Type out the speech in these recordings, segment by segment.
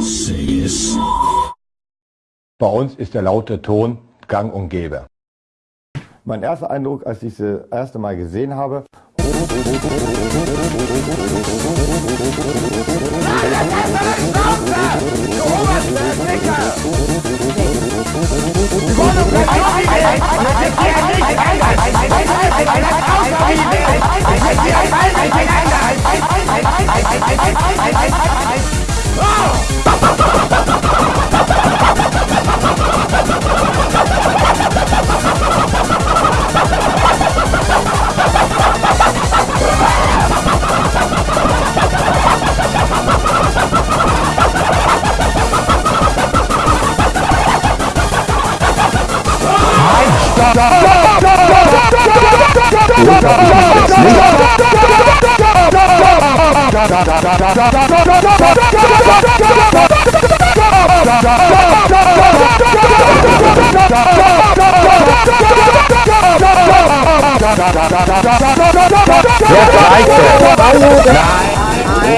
Say es. Bei uns ist der laute Ton gang und gäbe. Mein erster Eindruck, als ich sie das erste Mal gesehen habe, That's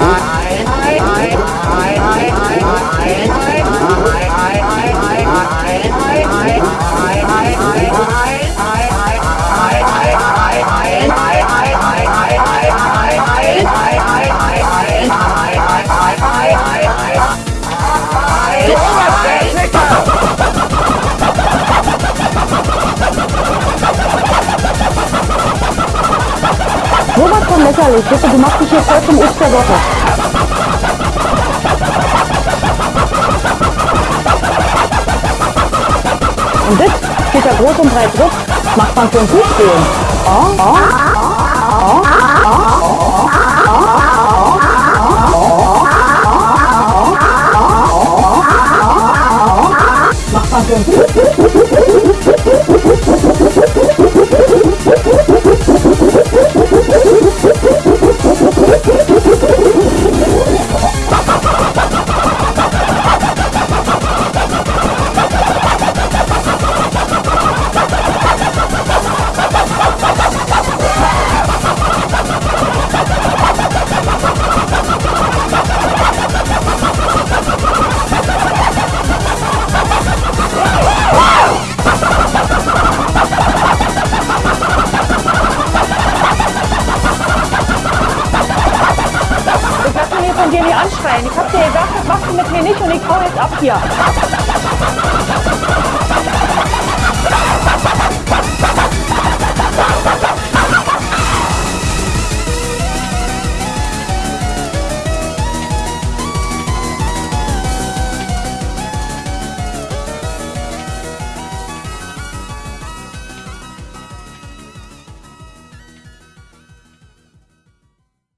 what I von lächerlich. Bitte, du machst dich hier voll zum Obst der Woche. Und das steht da groß und breit drauf. Macht man für einen Fußboden. Oh, oh, Von dir nicht anschreien. Ich hab dir gesagt, das machst du mit mir nicht und ich hau jetzt ab hier.